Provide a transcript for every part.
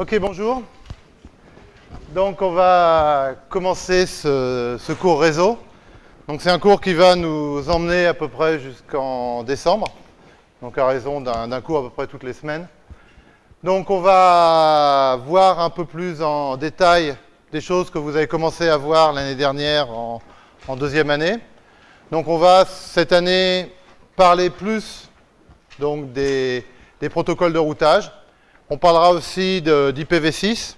Ok, bonjour. Donc on va commencer ce, cours réseau. Donc c'est un cours qui va nous emmener à peu près jusqu'en décembre, donc à raison d'un cours à peu près toutes les semaines. Donc on va voir un peu plus en détail des choses que vous avez commencé à voir l'année dernière en, deuxième année. Donc on va cette année parler plus donc, des protocoles de routage. On parlera aussi d'IPv6.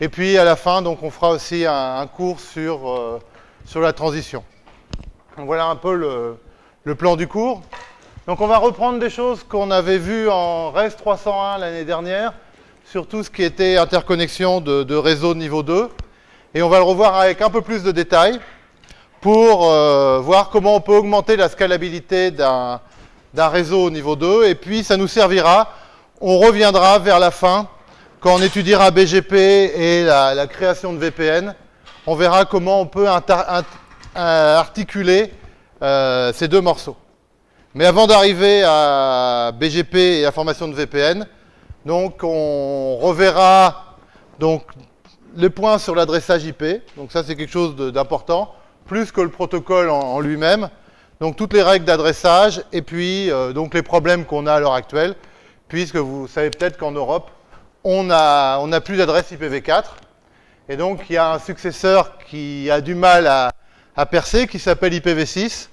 Et puis à la fin, donc, on fera aussi un, cours sur, euh, sur la transition. Donc voilà un peu le, le, plan du cours. Donc on va reprendre des choses qu'on avait vues en REST 301 l'année dernière, sur tout ce qui était interconnexion de, de, réseau niveau 2. Et on va le revoir avec un peu plus de détails pour euh, voir comment on peut augmenter la scalabilité d'un réseau au niveau 2. Et puis ça nous servira on reviendra vers la fin, quand on étudiera BGP et la, création de VPN. On verra comment on peut articuler euh, ces deux morceaux. Mais avant d'arriver à BGP et à formation de VPN, donc on reverra donc, les points sur l'adressage IP. Donc ça, c'est quelque chose d'important, plus que le protocole en, en lui-même. Donc toutes les règles d'adressage et puis euh, donc les problèmes qu'on a à l'heure actuelle puisque vous savez peut-être qu'en Europe, on n'a a plus d'adresse IPv4. Et donc, il y a un successeur qui a du mal à, percer, qui s'appelle IPv6.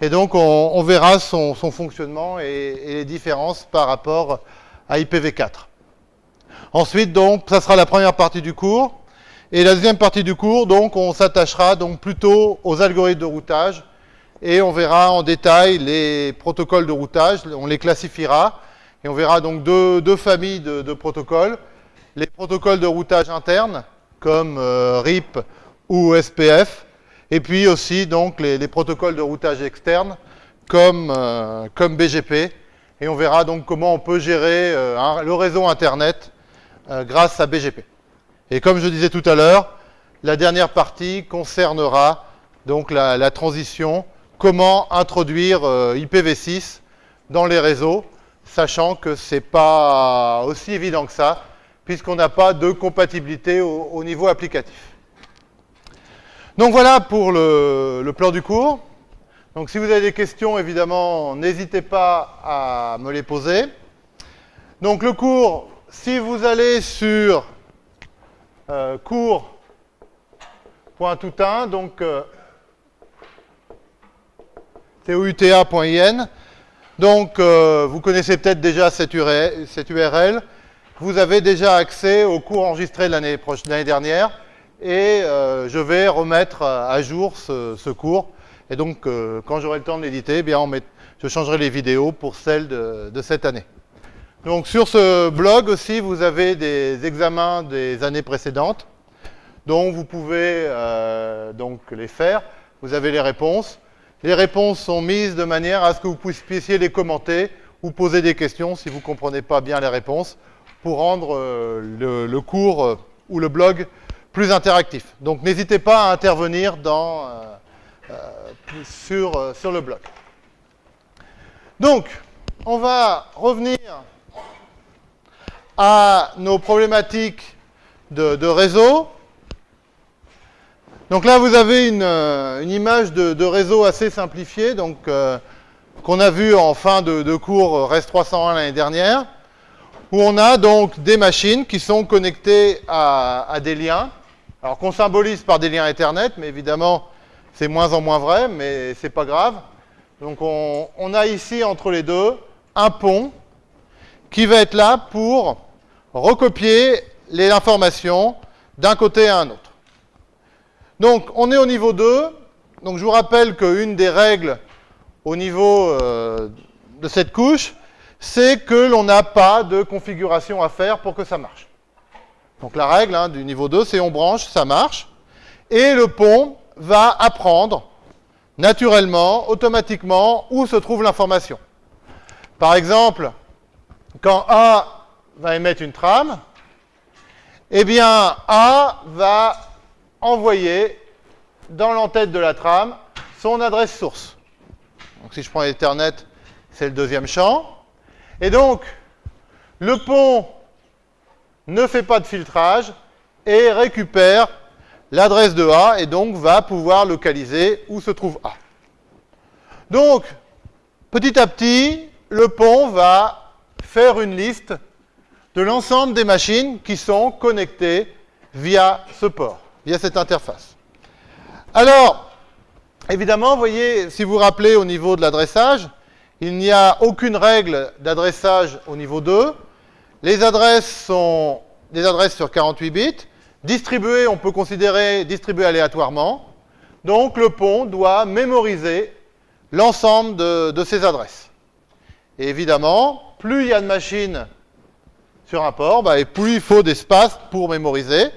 Et donc, on, verra son, son fonctionnement et, et, les différences par rapport à IPv4. Ensuite, donc, ça sera la première partie du cours. Et la deuxième partie du cours, donc, on s'attachera donc plutôt aux algorithmes de routage. Et on verra en détail les protocoles de routage, on les classifiera. Et on verra donc deux, familles de, protocoles. Les protocoles de routage interne, comme euh, RIP ou SPF, et puis aussi les, les protocoles de routage externe, comme, euh, BGP. Et on verra donc comment on peut gérer euh, le réseau Internet grâce à BGP. Et comme je disais tout à l'heure, la dernière partie concernera donc la, transition, comment introduire euh, IPv6 dans les réseaux, sachant que ce n'est pas aussi évident que ça, puisqu'on n'a pas de compatibilité au, au, niveau applicatif. Donc voilà pour le, plan du cours. Donc si vous avez des questions, évidemment, n'hésitez pas à me les poser. Donc le cours, si vous allez sur euh, cours.toutin, donc euh, touta.in, donc, euh, vous connaissez peut-être déjà cette URL, Vous avez déjà accès au cours enregistré de l'année dernière. Et euh, je vais remettre à jour ce, cours. Et donc, euh, quand j'aurai le temps de l'éditer, eh je changerai les vidéos pour celles de, de, cette année. Donc, sur ce blog aussi, vous avez des examens des années précédentes. Donc, vous pouvez donc les faire. Vous avez les réponses. Les réponses sont mises de manière à ce que vous puissiez les commenter ou poser des questions si vous ne comprenez pas bien les réponses pour rendre euh, le, cours euh, ou le blog plus interactif. Donc n'hésitez pas à intervenir euh, sur, le blog. Donc, on va revenir à nos problématiques de réseau. Donc là, vous avez une, euh, image de, réseau assez simplifiée, donc euh, qu'on a vu en fin de, cours REST 301 l'année dernière, où on a donc des machines qui sont connectées à, des liens, alors qu'on symbolise par des liens Ethernet, mais évidemment, c'est moins en moins vrai, mais c'est pas grave. Donc on, on a ici entre les deux un pont qui va être là pour recopier les informations d'un côté à un autre. Donc, on est au niveau 2. Donc, je vous rappelle qu'une des règles au niveau euh, de cette couche, c'est que l'on n'a pas de configuration à faire pour que ça marche. Donc, la règle hein, du niveau 2, c'est on branche, ça marche. Et le pont va apprendre naturellement, automatiquement, où se trouve l'information. Par exemple, quand A va émettre une trame, eh bien, A va envoyer dans l'entête de la trame son adresse source. Donc si je prends Ethernet, c'est le deuxième champ. Et donc, le pont ne fait pas de filtrage et récupère l'adresse de A et donc va pouvoir localiser où se trouve A. Donc, petit à petit, le pont va faire une liste de l'ensemble des machines qui sont connectées via ce port, via cette interface. Alors, évidemment, vous voyez, si vous vous rappelez au niveau de l'adressage, il n'y a aucune règle d'adressage au niveau 2. Les adresses sont des adresses sur 48 bits. Distribuées, on peut considérer distribuées aléatoirement. Donc le pont doit mémoriser l'ensemble de, ces adresses. Et évidemment, plus il y a de machines sur un port, bah, et plus il faut d'espace pour mémoriser.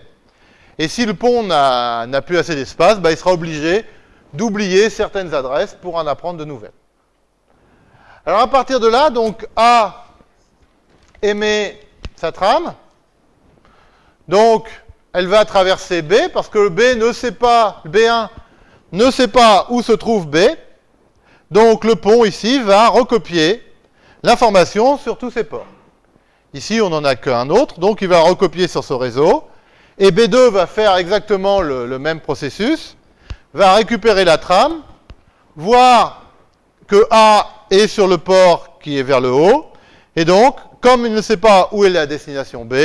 Et si le pont n'a plus assez d'espace, bah, il sera obligé d'oublier certaines adresses pour en apprendre de nouvelles. Alors à partir de là, donc A émet sa trame. Donc elle va traverser B parce que le B ne sait pas, le B1 ne sait pas où se trouve B. Donc le pont ici va recopier l'information sur tous ces ports. Ici, on n'en a qu'un autre, donc il va recopier sur ce réseau. Et B2 va faire exactement le, même processus, va récupérer la trame, voir que A est sur le port qui est vers le haut, et donc, comme il ne sait pas où est la destination B,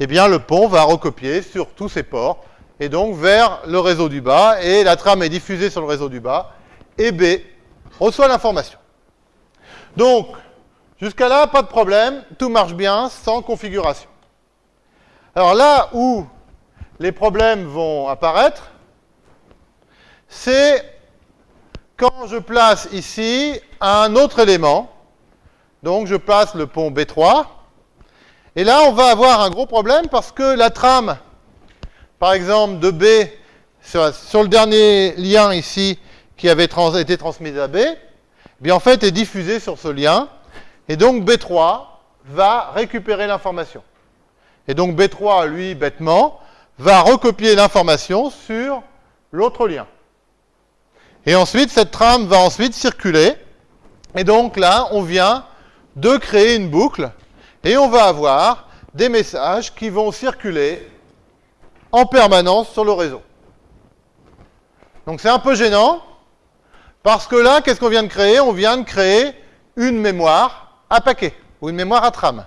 eh bien le pont va recopier sur tous ces ports, et donc vers le réseau du bas, et la trame est diffusée sur le réseau du bas, et B reçoit l'information. Donc, jusqu'à là, pas de problème, tout marche bien, sans configuration. Alors là où les problèmes vont apparaître, c'est quand je place ici un autre élément, donc je place le pont B3, et là on va avoir un gros problème parce que la trame, par exemple, de B, sur, le dernier lien ici, qui avait été transmise à B, eh bien en fait est diffusée sur ce lien, et donc B3 va récupérer l'information. Et donc B3, lui, bêtement, va recopier l'information sur l'autre lien. Et ensuite, cette trame va ensuite circuler. Et donc là, on vient de créer une boucle. Et on va avoir des messages qui vont circuler en permanence sur le réseau. Donc c'est un peu gênant, parce que là, qu'est-ce qu'on vient de créer? On vient de créer une mémoire à paquet, ou une mémoire à trame.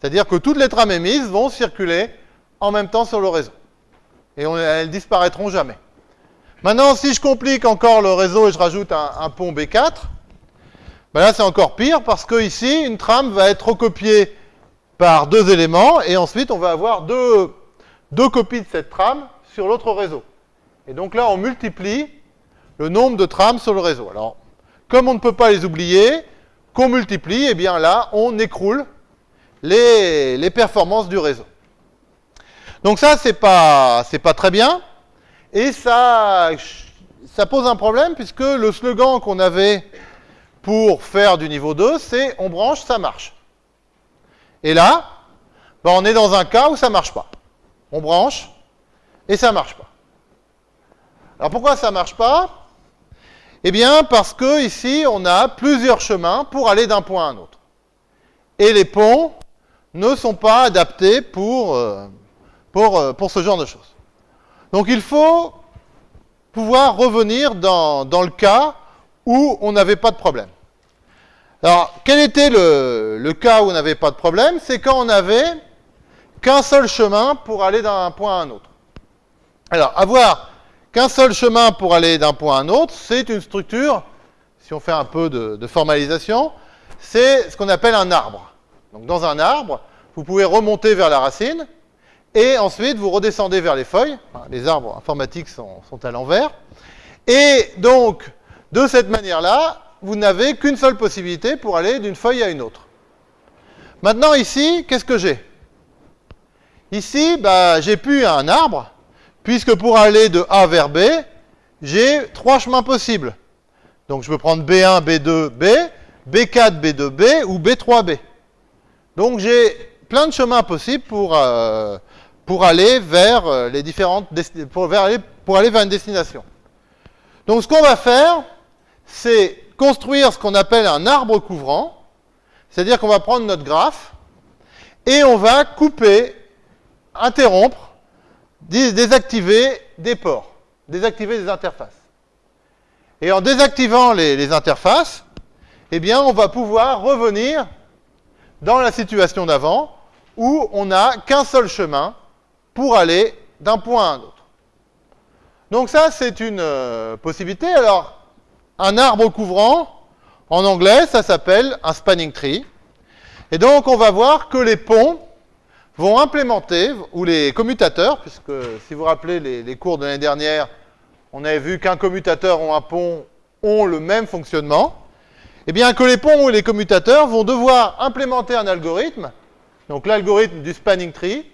C'est-à-dire que toutes les trames émises vont circuler en même temps sur le réseau. Et elles disparaîtront jamais. Maintenant, si je complique encore le réseau et je rajoute un, pont B4, ben là c'est encore pire parce que ici, une trame va être recopiée par deux éléments et ensuite on va avoir deux, copies de cette trame sur l'autre réseau. Et donc là, on multiplie le nombre de trames sur le réseau. Alors, comme on ne peut pas les oublier, qu'on multiplie, et eh bien là, on écroule les performances du réseau. Donc ça, c'est pas, pas très bien. Et ça, ça pose un problème puisque le slogan qu'on avait pour faire du niveau 2, c'est on branche, ça marche. Et là, ben on est dans un cas où ça ne marche pas. On branche et ça ne marche pas. Alors pourquoi ça ne marche pas? Eh bien parce que ici, on a plusieurs chemins pour aller d'un point à un autre. Et les ponts ne sont pas adaptés pour, euh, pour, euh, pour ce genre de choses. Donc il faut pouvoir revenir dans, le cas où on n'avait pas de problème. Alors, quel était le, cas où on n'avait pas de problème? C'est quand on n'avait qu'un seul chemin pour aller d'un point à un autre. Alors, avoir qu'un seul chemin pour aller d'un point à un autre, c'est une structure, si on fait un peu de, de formalisation, c'est ce qu'on appelle un arbre. Donc, dans un arbre, vous pouvez remonter vers la racine, et ensuite, vous redescendez vers les feuilles. Les arbres informatiques sont, à l'envers. Et donc, de cette manière-là, vous n'avez qu'une seule possibilité pour aller d'une feuille à une autre. Maintenant, ici, qu'est-ce que j'ai? Ici, bah, j'ai plus un arbre, puisque pour aller de A vers B, j'ai trois chemins possibles. Donc, je peux prendre B1, B2, B, B4, B2, B ou B3, B. Donc, j'ai plein de chemins possibles pour, euh, pour aller vers euh, les différentes pour, pour aller vers une destination. Donc ce qu'on va faire, c'est construire ce qu'on appelle un arbre couvrant, c'est-à-dire qu'on va prendre notre graphe et on va couper interrompre, désactiver des ports, désactiver des interfaces. Et en désactivant les, les interfaces, eh bien, on va pouvoir revenir dans la situation d'avant où on n'a qu'un seul chemin pour aller d'un point à un autre. Donc ça, c'est une euh, possibilité. Alors, un arbre couvrant, en anglais, ça s'appelle un spanning tree. Et donc, on va voir que les ponts vont implémenter, ou les commutateurs, puisque si vous vous rappelez les, les cours de l'année dernière, on avait vu qu'un commutateur ou un pont ont le même fonctionnement, eh bien que les ponts ou les commutateurs vont devoir implémenter un algorithme, donc l'algorithme du spanning tree,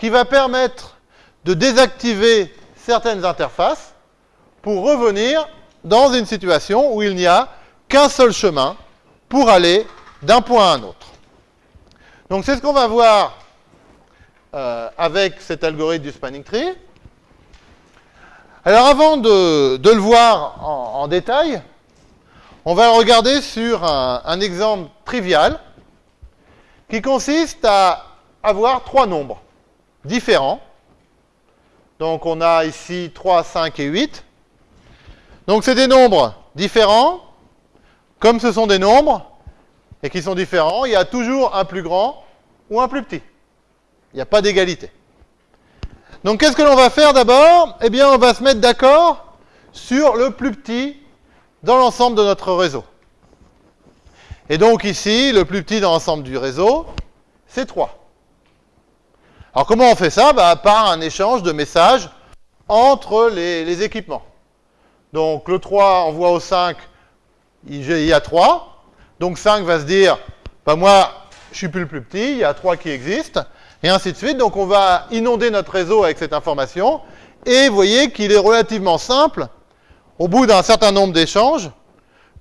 qui va permettre de désactiver certaines interfaces pour revenir dans une situation où il n'y a qu'un seul chemin pour aller d'un point à un autre. Donc c'est ce qu'on va voir euh, avec cet algorithme du spanning tree. Alors avant de, le voir en, détail, on va regarder sur un exemple trivial qui consiste à avoir trois nombres différents. Donc on a ici 3, 5 et 8. Donc c'est des nombres différents. Comme ce sont des nombres et qui sont différents, il y a toujours un plus grand ou un plus petit. Il n'y a pas d'égalité. Donc qu'est-ce que l'on va faire d'abord? Eh bien on va se mettre d'accord sur le plus petit dans l'ensemble de notre réseau. Et donc ici, le plus petit dans l'ensemble du réseau, c'est 3. Alors comment on fait ça bah, Par un échange de messages entre les, équipements. Donc le 3 envoie au 5, il y a 3. Donc 5 va se dire, bah, moi, je suis plus le plus petit, il y a 3 qui existent et ainsi de suite. Donc on va inonder notre réseau avec cette information, et vous voyez qu'il est relativement simple, au bout d'un certain nombre d'échanges,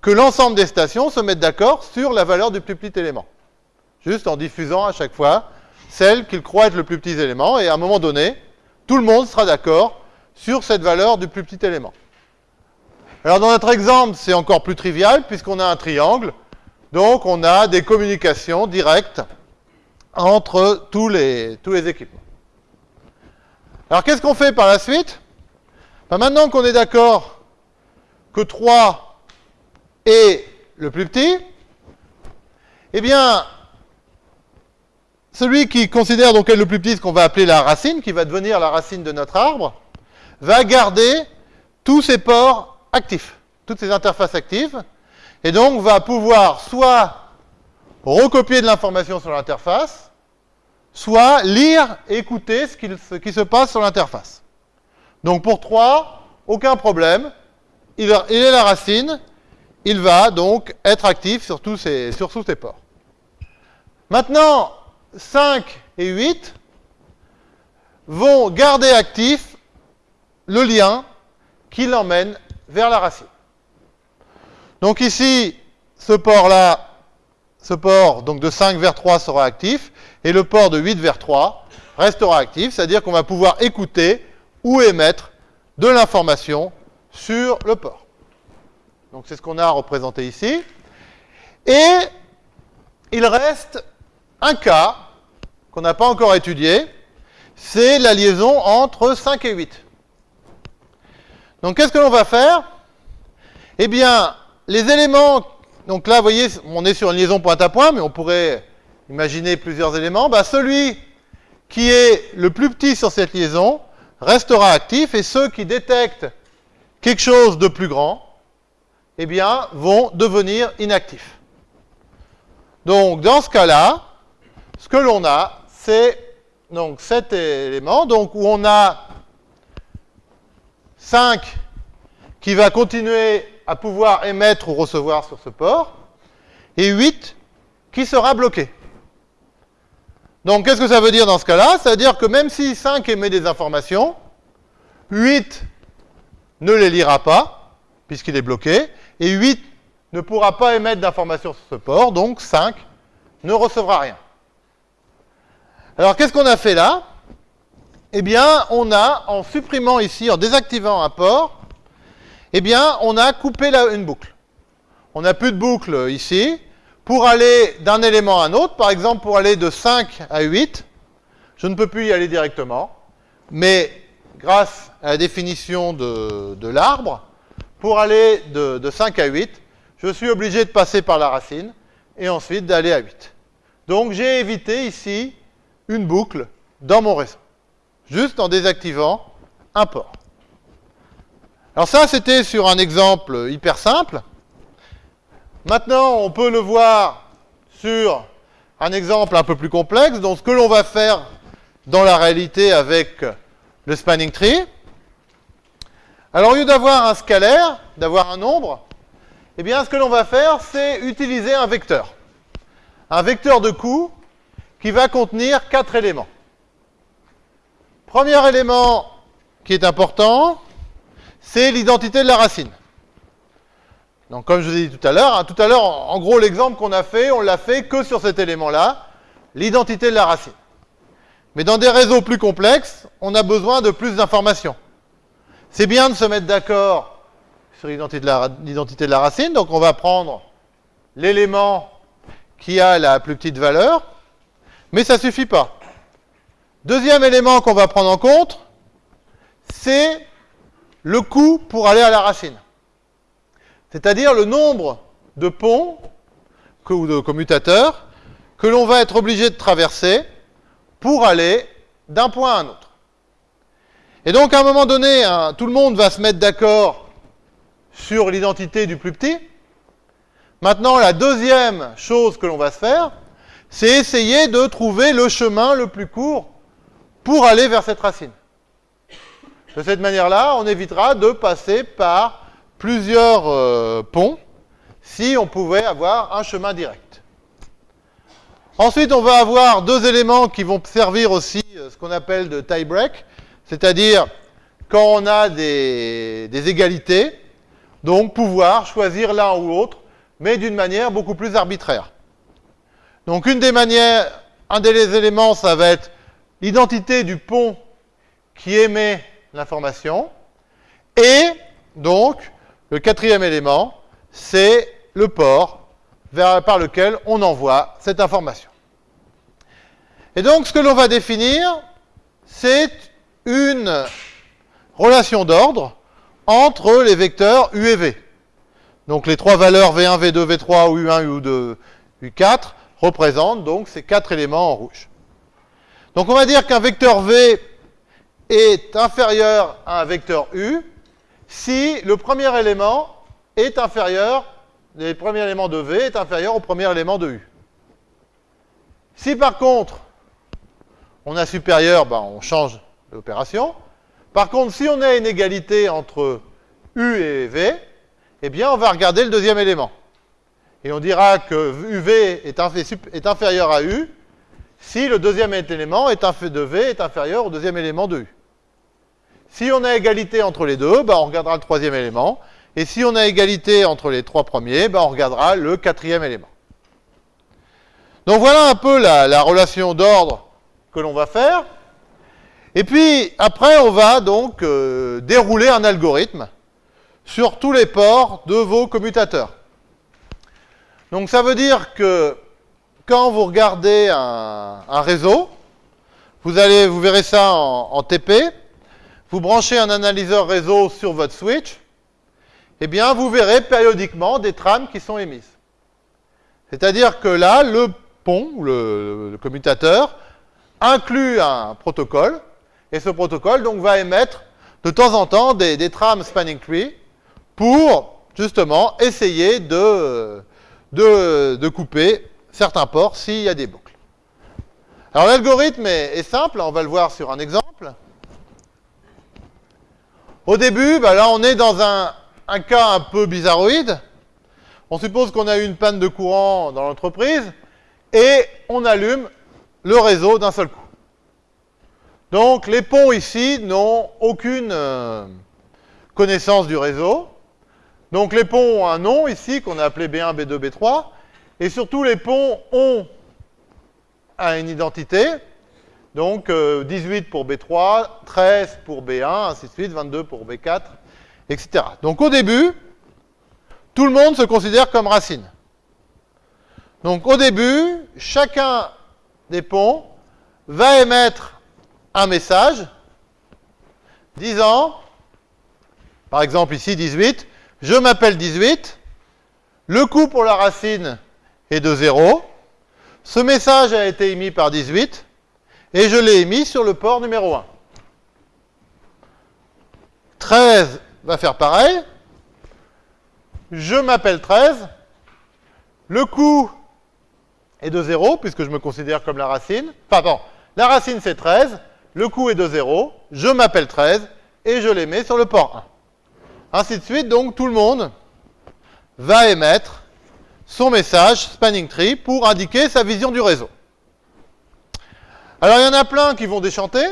que l'ensemble des stations se mettent d'accord sur la valeur du plus petit élément. Juste en diffusant à chaque fois celle qu'ils croient être le plus petit élément, et à un moment donné, tout le monde sera d'accord sur cette valeur du plus petit élément. Alors dans notre exemple, c'est encore plus trivial, puisqu'on a un triangle, donc on a des communications directes entre tous les, tous les équipements. Alors qu'est-ce qu'on fait par la suite? Ben Maintenant qu'on est d'accord que 3 est le plus petit, eh bien, celui qui considère donc être le plus petit, ce qu'on va appeler la racine, qui va devenir la racine de notre arbre, va garder tous ses ports actifs, toutes ces interfaces actives, et donc va pouvoir soit recopier de l'information sur l'interface, soit lire et écouter ce, qui se passe sur l'interface. Donc pour 3, aucun problème, il, est la racine, il va donc être actif sur tous sur tous ces ports. Maintenant, 5 et 8 vont garder actif le lien qui l'emmène vers la racine. Donc ici, ce port-là ce port donc de 5 vers 3 sera actif et le port de 8 vers 3 restera actif, c'est-à-dire qu'on va pouvoir écouter ou émettre de l'information sur le port. Donc c'est ce qu'on a représenté ici. Et il reste un cas qu'on n'a pas encore étudié, c'est la liaison entre 5 et 8. Donc qu'est-ce que l'on va faire? Eh bien, les éléments donc là, vous voyez, on est sur une liaison point à point, mais on pourrait imaginer plusieurs éléments. Bah, celui qui est le plus petit sur cette liaison restera actif et ceux qui détectent quelque chose de plus grand, eh bien, vont devenir inactifs. Donc, dans ce cas-là, ce que l'on a, c'est donc cet élément, donc où on a 5 qui va continuer à pouvoir émettre ou recevoir sur ce port, et 8 qui sera bloqué. Donc qu'est-ce que ça veut dire dans ce cas-là? Ça veut dire que même si 5 émet des informations, 8 ne les lira pas, puisqu'il est bloqué, et 8 ne pourra pas émettre d'informations sur ce port, donc 5 ne recevra rien. Alors qu'est-ce qu'on a fait là? Eh bien, on a, en supprimant ici, en désactivant un port, eh bien, on a coupé une boucle. On n'a plus de boucle ici. Pour aller d'un élément à un autre, par exemple pour aller de 5 à 8, je ne peux plus y aller directement, mais grâce à la définition de, l'arbre, pour aller de, de 5 à 8, je suis obligé de passer par la racine et ensuite d'aller à 8. Donc j'ai évité ici une boucle dans mon réseau, juste en désactivant un port. Alors ça, c'était sur un exemple hyper simple. Maintenant, on peut le voir sur un exemple un peu plus complexe. Donc ce que l'on va faire dans la réalité avec le spanning tree. Alors au lieu d'avoir un scalaire, d'avoir un nombre, eh bien ce que l'on va faire, c'est utiliser un vecteur. Un vecteur de coût qui va contenir quatre éléments. Premier élément qui est important, c'est l'identité de la racine. Donc comme je vous ai dit tout à l'heure, hein, tout à l'heure, en gros, l'exemple qu'on a fait, on l'a fait que sur cet élément-là, l'identité de la racine. Mais dans des réseaux plus complexes, on a besoin de plus d'informations. C'est bien de se mettre d'accord sur l'identité de, de, la racine, donc on va prendre l'élément qui a la plus petite valeur, mais ça ne suffit pas. Deuxième élément qu'on va prendre en compte, c'est le coût pour aller à la racine. C'est-à-dire le nombre de ponts ou de commutateurs que l'on va être obligé de traverser pour aller d'un point à un autre. Et donc, à un moment donné, tout le monde va se mettre d'accord sur l'identité du plus petit. Maintenant, la deuxième chose que l'on va se faire, c'est essayer de trouver le chemin le plus court pour aller vers cette racine. De cette manière-là, on évitera de passer par plusieurs euh, ponts si on pouvait avoir un chemin direct. Ensuite, on va avoir deux éléments qui vont servir aussi euh, ce qu'on appelle de tie break, c'est-à-dire quand on a des, des égalités, donc pouvoir choisir l'un ou l'autre, mais d'une manière beaucoup plus arbitraire. Donc une des manières, un des éléments, ça va être l'identité du pont qui émet l'information. Et donc, le quatrième élément, c'est le port par lequel on envoie cette information. Et donc, ce que l'on va définir, c'est une relation d'ordre entre les vecteurs U et V. Donc, les trois valeurs V1, V2, V3, U1, U2, U4 représentent donc ces quatre éléments en rouge. Donc, on va dire qu'un vecteur V est inférieur à un vecteur U si le premier élément est inférieur, le premier élément de V est inférieur au premier élément de U. Si par contre, on a supérieur, ben on change l'opération. Par contre, si on a une égalité entre U et V, eh bien, on va regarder le deuxième élément. Et on dira que UV est, inférieur à U si le deuxième élément est de V est inférieur au deuxième élément de U. Si on a égalité entre les deux, ben, on regardera le troisième élément. Et si on a égalité entre les trois premiers, ben, on regardera le quatrième élément. Donc voilà un peu la, relation d'ordre que l'on va faire. Et puis après, on va donc euh, dérouler un algorithme sur tous les ports de vos commutateurs. Donc ça veut dire que quand vous regardez un, réseau, vous, allez, vous verrez ça en TP, vous branchez un analyseur réseau sur votre switch, eh bien, vous verrez périodiquement des trames qui sont émises. C'est-à-dire que là, le pont, ou le, commutateur, inclut un protocole, et ce protocole donc va émettre de temps en temps des, trames spanning tree pour justement essayer de, de, couper certains ports s'il y a des boucles. Alors l'algorithme est simple, on va le voir sur un exemple. Au début, bah là, on est dans un, cas un peu bizarroïde. On suppose qu'on a eu une panne de courant dans l'entreprise et on allume le réseau d'un seul coup. Donc, les ponts ici n'ont aucune euh, connaissance du réseau. Donc, les ponts ont un nom ici qu'on a appelé B1, B2, B3. Et surtout, les ponts ont une identité. Donc 18 euh, pour B3, 13 pour B1, ainsi de suite, 22 pour B4, etc. Donc au début, tout le monde se considère comme racine. Donc au début, chacun des ponts va émettre un message disant, par exemple ici 18, je m'appelle 18, le coût pour la racine est de 0, ce message a été émis par 18, et je l'ai émis sur le port numéro 1. 13 va faire pareil. Je m'appelle 13. Le coût est de 0, puisque je me considère comme la racine. Pardon, la racine c'est 13. Le coût est de 0. Je m'appelle 13. Et je les mets sur le port 1. Ainsi de suite, donc tout le monde va émettre son message spanning tree pour indiquer sa vision du réseau. Alors il y en a plein qui vont déchanter.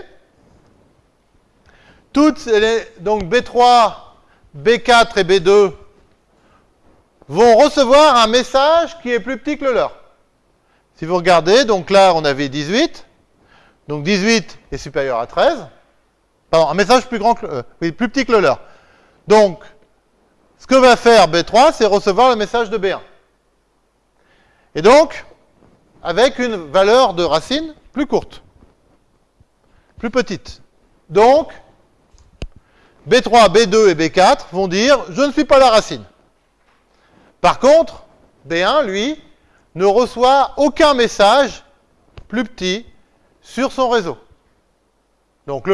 Toutes les, donc B3, B4 et B2 vont recevoir un message qui est plus petit que le leur. Si vous regardez, donc là on avait 18, donc 18 est supérieur à 13. Pardon, un message plus grand que, euh, oui, plus petit que le leur. Donc, ce que va faire B3, c'est recevoir le message de B1. Et donc, avec une valeur de racine plus courte, plus petite. Donc, B3, B2 et B4 vont dire « je ne suis pas la racine ». Par contre, B1, lui, ne reçoit aucun message plus petit sur son réseau. Donc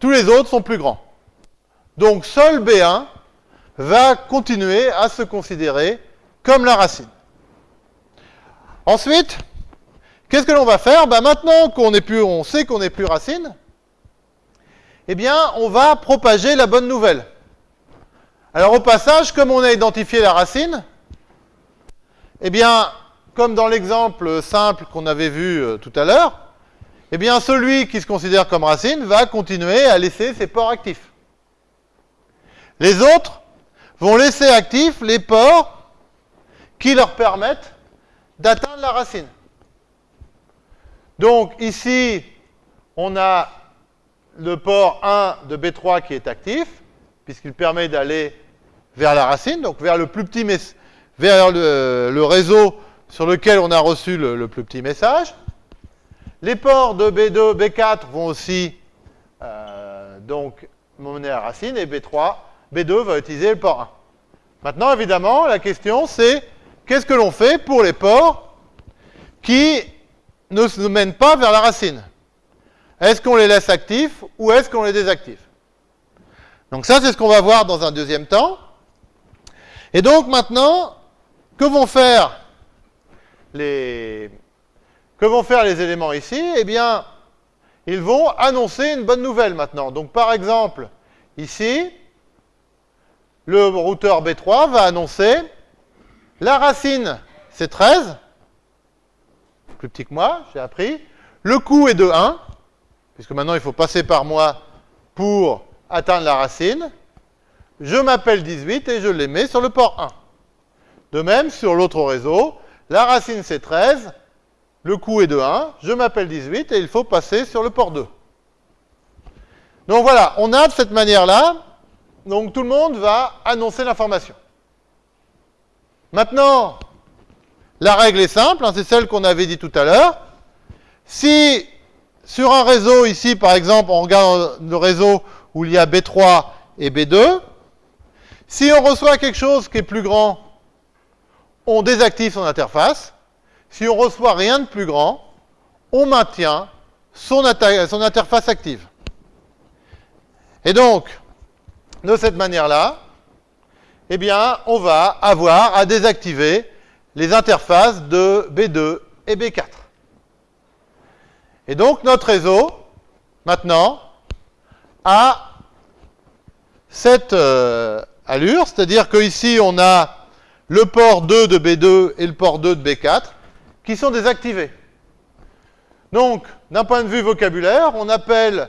tous les autres sont plus grands. Donc seul B1 va continuer à se considérer comme la racine. Ensuite, qu'est-ce que l'on va faire? Ben Maintenant qu'on sait qu'on n'est plus racine, eh bien, on va propager la bonne nouvelle. Alors au passage, comme on a identifié la racine, eh bien, comme dans l'exemple simple qu'on avait vu euh, tout à l'heure, eh bien, celui qui se considère comme racine va continuer à laisser ses ports actifs. Les autres vont laisser actifs les ports qui leur permettent d'atteindre la racine. Donc ici, on a le port 1 de B3 qui est actif, puisqu'il permet d'aller vers la racine, donc vers le plus petit vers le, réseau sur lequel on a reçu le, plus petit message. Les ports de B2, B4 vont aussi euh, donc mener à racine et B3, B2 va utiliser le port 1. Maintenant, évidemment, la question c'est qu'est-ce que l'on fait pour les ports qui ne se mènent pas vers la racine? Est-ce qu'on les laisse actifs ou est-ce qu'on les désactive? Donc ça, c'est ce qu'on va voir dans un deuxième temps. Et donc maintenant, que vont faire les, que vont faire les éléments ici? Eh bien, ils vont annoncer une bonne nouvelle maintenant. Donc par exemple, ici, le routeur B3 va annoncer la racine, c'est 13, plus petit que moi, j'ai appris. Le coût est de 1, puisque maintenant il faut passer par moi pour atteindre la racine je m'appelle 18 et je les mets sur le port 1. De même, sur l'autre réseau, la racine c'est 13, le coût est de 1, je m'appelle 18 et il faut passer sur le port 2. Donc voilà, on a de cette manière-là, donc tout le monde va annoncer l'information. Maintenant, la règle est simple, hein, c'est celle qu'on avait dit tout à l'heure. Si sur un réseau ici, par exemple, on regarde le réseau où il y a B3 et B2, si on reçoit quelque chose qui est plus grand, on désactive son interface. Si on reçoit rien de plus grand, on maintient son, interface active. Et donc, de cette manière-là, eh bien, on va avoir à désactiver les interfaces de B2 et B4. Et donc, notre réseau, maintenant, a cette, euh, allure, c'est-à-dire qu'ici on a le port 2 de B2 et le port 2 de B4 qui sont désactivés. Donc, d'un point de vue vocabulaire, on appelle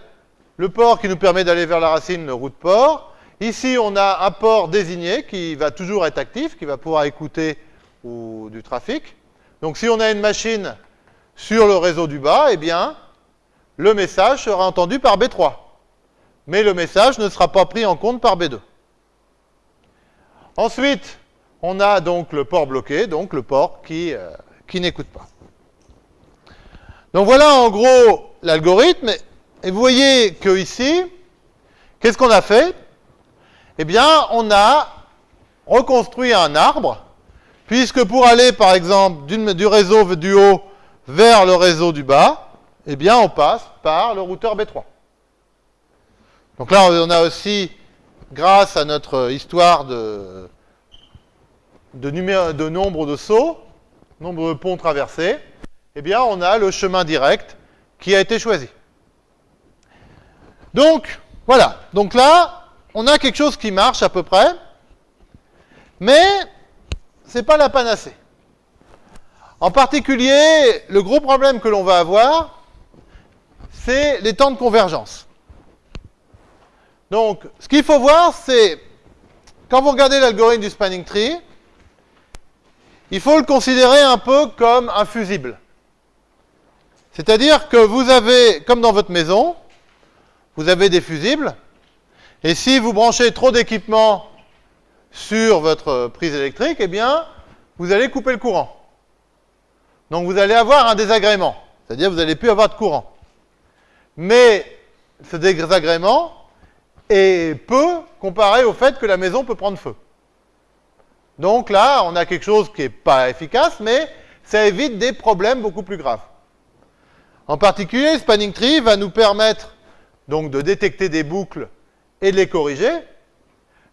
le port qui nous permet d'aller vers la racine le route port. Ici, on a un port désigné qui va toujours être actif, qui va pouvoir écouter ou, du trafic. Donc, si on a une machine sur le réseau du bas, eh bien, le message sera entendu par B3. Mais le message ne sera pas pris en compte par B2. Ensuite, on a donc le port bloqué, donc le port qui, euh, qui n'écoute pas. Donc voilà en gros l'algorithme. Et vous voyez que ici, qu'est-ce qu'on a fait? Eh bien, on a reconstruit un arbre, puisque pour aller, par exemple, du réseau du haut vers le réseau du bas, eh bien, on passe par le routeur B3. Donc là, on a aussi, grâce à notre histoire de, nombre de sauts, nombre de ponts traversés, eh bien, on a le chemin direct qui a été choisi. Donc, voilà. Donc là, on a quelque chose qui marche à peu près, mais ce n'est pas la panacée. En particulier, le gros problème que l'on va avoir, c'est les temps de convergence. Donc, ce qu'il faut voir, c'est, quand vous regardez l'algorithme du spanning tree, il faut le considérer un peu comme un fusible. C'est-à-dire que vous avez, comme dans votre maison, vous avez des fusibles, et si vous branchez trop d'équipements sur votre prise électrique, eh bien, vous allez couper le courant. Donc vous allez avoir un désagrément, c'est-à-dire vous n'allez plus avoir de courant. Mais ce désagrément est peu comparé au fait que la maison peut prendre feu. Donc là, on a quelque chose qui n'est pas efficace, mais ça évite des problèmes beaucoup plus graves. En particulier, spanning tree va nous permettre donc de détecter des boucles et de les corriger.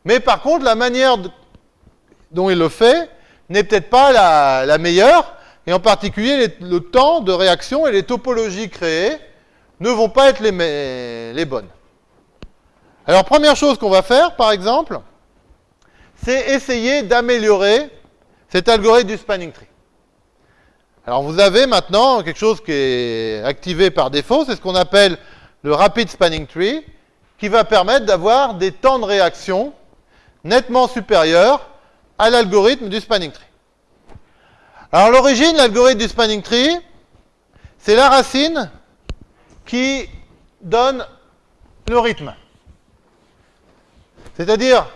Mais par contre, la manière dont il le fait n'est peut-être pas la, meilleure, et en particulier le temps de réaction et les topologies créées ne vont pas être les, les bonnes. Alors, première chose qu'on va faire, par exemple, c'est essayer d'améliorer cet algorithme du spanning tree. Alors vous avez maintenant quelque chose qui est activé par défaut, c'est ce qu'on appelle le Rapid Spanning Tree, qui va permettre d'avoir des temps de réaction nettement supérieurs à l'algorithme du Spanning Tree. Alors l'origine, l'algorithme du Spanning Tree, c'est la racine qui donne le rythme. C'est-à-dire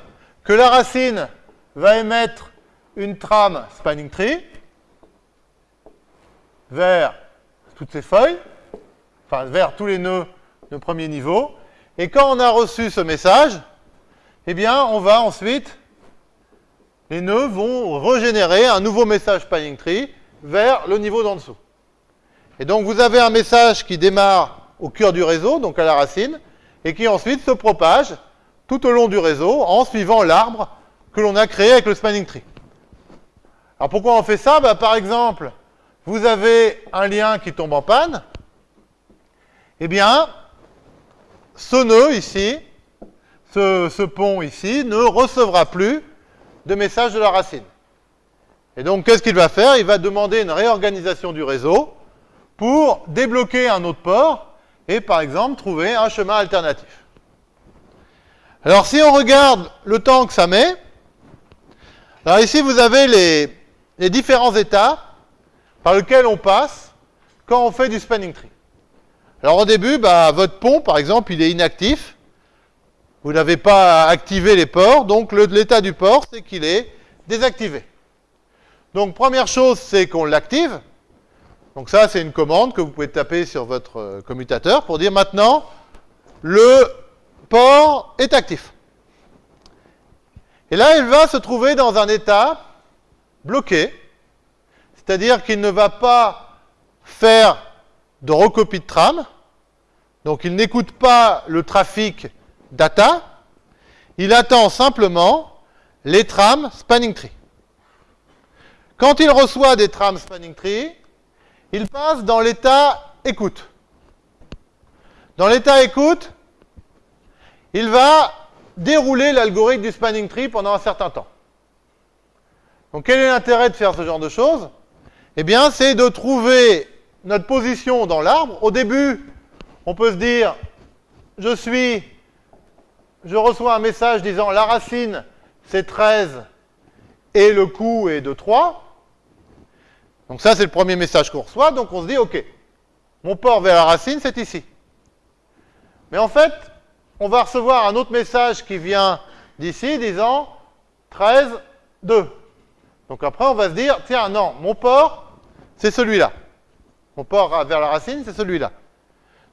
que la racine va émettre une trame Spanning Tree, vers toutes ces feuilles, enfin vers tous les nœuds de premier niveau. Et quand on a reçu ce message, eh bien, on va ensuite, les nœuds vont régénérer un nouveau message spanning tree vers le niveau d'en dessous. Et donc, vous avez un message qui démarre au cœur du réseau, donc à la racine, et qui ensuite se propage tout au long du réseau en suivant l'arbre que l'on a créé avec le spanning tree. Alors pourquoi on fait ça? Bah, Par exemple, vous avez un lien qui tombe en panne, eh bien, ce nœud ici, ce, pont ici, ne recevra plus de message de la racine. Et donc, qu'est-ce qu'il va faire? Il va demander une réorganisation du réseau pour débloquer un autre port et, par exemple, trouver un chemin alternatif. Alors, si on regarde le temps que ça met, alors ici, vous avez les, les différents états par lequel on passe quand on fait du spanning tree. Alors au début, bah, votre pont, par exemple, il est inactif. Vous n'avez pas activé les ports, donc l'état du port, c'est qu'il est désactivé. Donc première chose, c'est qu'on l'active. Donc ça, c'est une commande que vous pouvez taper sur votre euh, commutateur pour dire maintenant, le port est actif. Et là, il va se trouver dans un état bloqué, c'est-à-dire qu'il ne va pas faire de recopie de trame, donc il n'écoute pas le trafic data, il attend simplement les trames spanning tree. Quand il reçoit des trames spanning tree, il passe dans l'état écoute. Dans l'état écoute, il va dérouler l'algorithme du spanning tree pendant un certain temps. Donc quel est l'intérêt de faire ce genre de choses? Eh bien, c'est de trouver notre position dans l'arbre. Au début, on peut se dire, je suis, je reçois un message disant la racine, c'est 13 et le coût est de 3. Donc ça, c'est le premier message qu'on reçoit. Donc on se dit, OK, mon port vers la racine, c'est ici. Mais en fait, on va recevoir un autre message qui vient d'ici disant 13, 2. Donc après, on va se dire, tiens, non, mon port, c'est celui-là. Mon port vers la racine, c'est celui-là.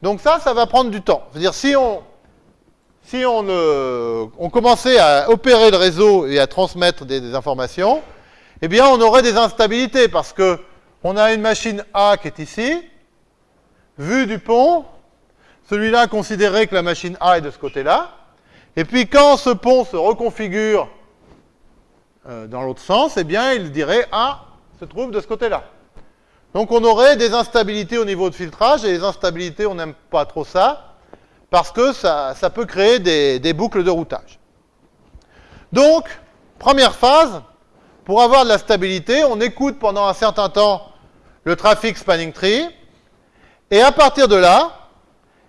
Donc ça, ça va prendre du temps. C'est-à-dire, si on, si on, on, commençait à opérer le réseau et à transmettre des, informations, eh bien, on aurait des instabilités parce que on a une machine A qui est ici, vue du pont, celui-là considérait que la machine A est de ce côté-là, et puis quand ce pont se reconfigure euh, dans l'autre sens, eh bien, il dirait A se trouve de ce côté-là. Donc on aurait des instabilités au niveau de filtrage, et les instabilités, on n'aime pas trop ça, parce que ça, peut créer des, des, boucles de routage. Donc, première phase, pour avoir de la stabilité, on écoute pendant un certain temps le trafic spanning tree, et à partir de là,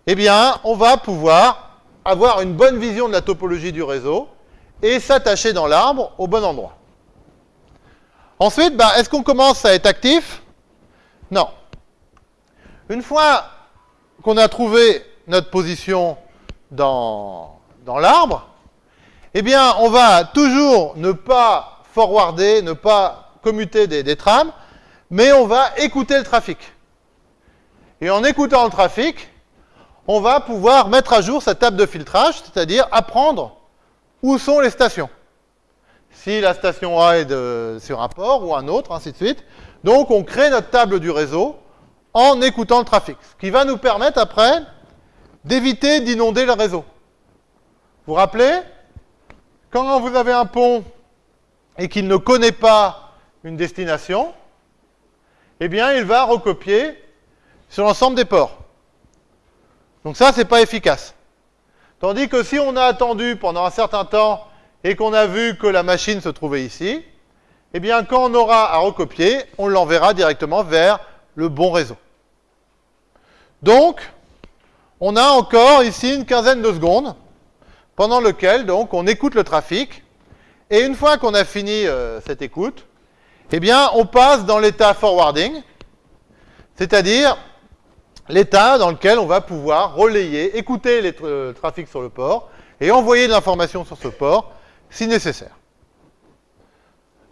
eh bien, on va pouvoir avoir une bonne vision de la topologie du réseau et s'attacher dans l'arbre au bon endroit. Ensuite, bah, est-ce qu'on commence à être actif? Non. Une fois qu'on a trouvé notre position dans, l'arbre, eh bien, on va toujours ne pas forwarder, ne pas commuter des, des trames, mais on va écouter le trafic. Et en écoutant le trafic, on va pouvoir mettre à jour sa table de filtrage, c'est-à-dire apprendre où sont les stations. Si la station A est sur un port ou un autre, ainsi de suite. Donc on crée notre table du réseau en écoutant le trafic, ce qui va nous permettre après d'éviter d'inonder le réseau. Vous vous rappelez Quand vous avez un pont et qu'il ne connaît pas une destination, eh bien il va recopier sur l'ensemble des ports. Donc ça, c'est pas efficace. Tandis que si on a attendu pendant un certain temps et qu'on a vu que la machine se trouvait ici, eh bien, quand on aura à recopier, on l'enverra directement vers le bon réseau. Donc, on a encore ici une quinzaine de secondes pendant lequel donc on écoute le trafic et une fois qu'on a fini euh, cette écoute, eh bien, on passe dans l'état forwarding, c'est-à-dire l'état dans lequel on va pouvoir relayer, écouter les tra trafics sur le port et envoyer de l'information sur ce port si nécessaire.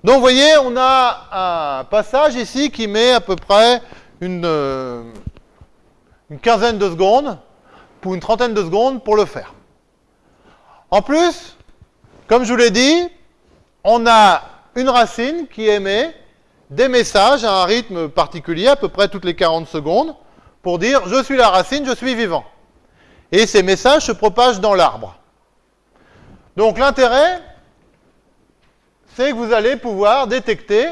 Donc vous voyez, on a un passage ici qui met à peu près une, euh, quinzaine de secondes, pour une trentaine de secondes pour le faire. En plus, comme je vous l'ai dit, on a une racine qui émet des messages à un rythme particulier, à peu près toutes les 40 secondes, pour dire je suis la racine, je suis vivant. Et ces messages se propagent dans l'arbre. Donc l'intérêt, c'est que vous allez pouvoir détecter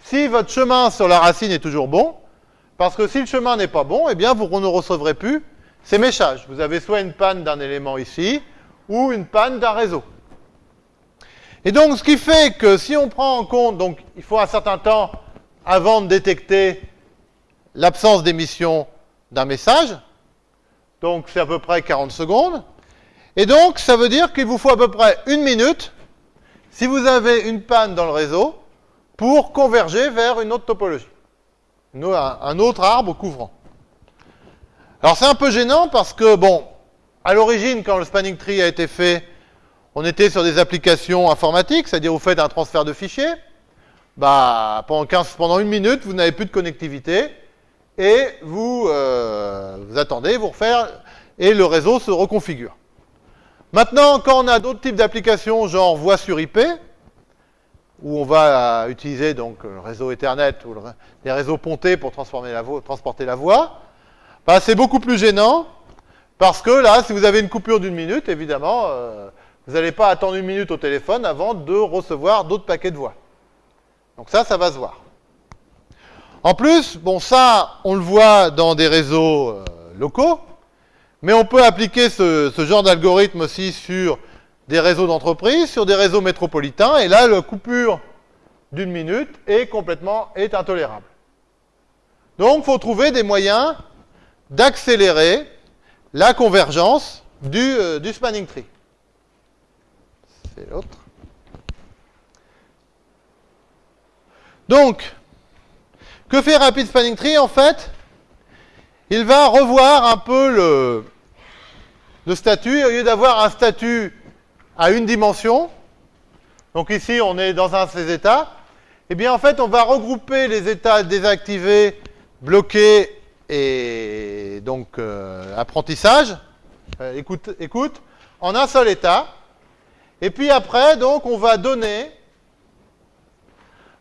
si votre chemin sur la racine est toujours bon, parce que si le chemin n'est pas bon, eh bien vous ne recevrez plus ces messages. Vous avez soit une panne d'un élément ici, ou une panne d'un réseau. Et donc, ce qui fait que si on prend en compte, donc il faut un certain temps avant de détecter l'absence d'émission d'un message. Donc c'est à peu près 40 secondes. Et donc ça veut dire qu'il vous faut à peu près une minute si vous avez une panne dans le réseau pour converger vers une autre topologie. Un autre arbre couvrant. Alors c'est un peu gênant parce que, bon, à l'origine, quand le spanning tree a été fait, on était sur des applications informatiques, c'est-à-dire vous faites un transfert de fichiers. Bah, pendant, 15, pendant une minute, vous n'avez plus de connectivité et vous, euh, vous attendez, vous refaire, et le réseau se reconfigure. Maintenant, quand on a d'autres types d'applications, genre voix sur IP, où on va utiliser donc le réseau Ethernet ou les réseaux pontés pour transporter la voix, bah, c'est beaucoup plus gênant, parce que là, si vous avez une coupure d'une minute, évidemment, euh, vous n'allez pas attendre une minute au téléphone avant de recevoir d'autres paquets de voix. Donc ça, ça va se voir. En plus, bon ça, on le voit dans des réseaux euh, locaux, mais on peut appliquer ce, genre d'algorithme aussi sur des réseaux d'entreprise, sur des réseaux métropolitains, et là, la coupure d'une minute est complètement est intolérable. Donc, il faut trouver des moyens d'accélérer la convergence euh, du spanning tree. C'est l'autre. Donc, que fait Rapid Spanning Tree? En fait, il va revoir un peu le, le statut. Au lieu d'avoir un statut à une dimension, donc ici on est dans un de ces états, eh bien en fait on va regrouper les états désactivés, bloqués et donc euh, apprentissage, euh, écoute, écoute, en un seul état. Et puis après, donc, on va donner